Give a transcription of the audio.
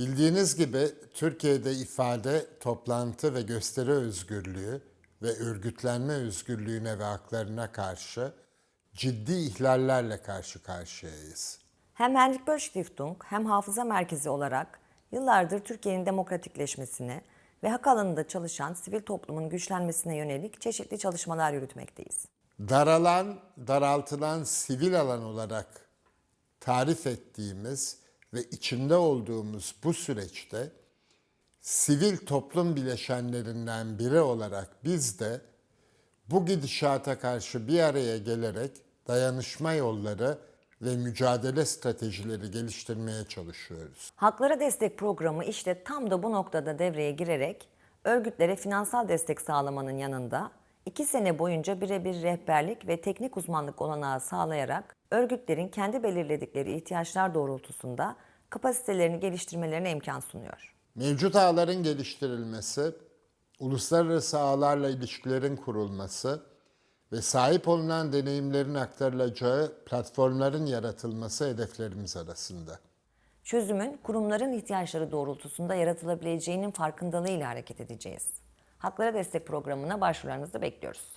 Bildiğiniz gibi Türkiye'de ifade, toplantı ve gösteri özgürlüğü ve örgütlenme özgürlüğüne ve haklarına karşı ciddi ihlallerle karşı karşıyayız. Hem Henrik Böll Stiftung hem Hafıza Merkezi olarak yıllardır Türkiye'nin demokratikleşmesine ve hak alanında çalışan sivil toplumun güçlenmesine yönelik çeşitli çalışmalar yürütmekteyiz. Daralan, daraltılan sivil alan olarak tarif ettiğimiz ve içinde olduğumuz bu süreçte sivil toplum bileşenlerinden biri olarak biz de bu gidişata karşı bir araya gelerek dayanışma yolları ve mücadele stratejileri geliştirmeye çalışıyoruz. Haklara Destek Programı işte tam da bu noktada devreye girerek örgütlere finansal destek sağlamanın yanında iki sene boyunca birebir rehberlik ve teknik uzmanlık olanağı sağlayarak örgütlerin kendi belirledikleri ihtiyaçlar doğrultusunda kapasitelerini geliştirmelerine imkan sunuyor. Mevcut ağların geliştirilmesi, uluslararası ağlarla ilişkilerin kurulması ve sahip olunan deneyimlerin aktarılacağı platformların yaratılması hedeflerimiz arasında. Çözümün kurumların ihtiyaçları doğrultusunda yaratılabileceğinin farkındalığıyla hareket edeceğiz. Haklara Destek Programı'na başvurularınızı bekliyoruz.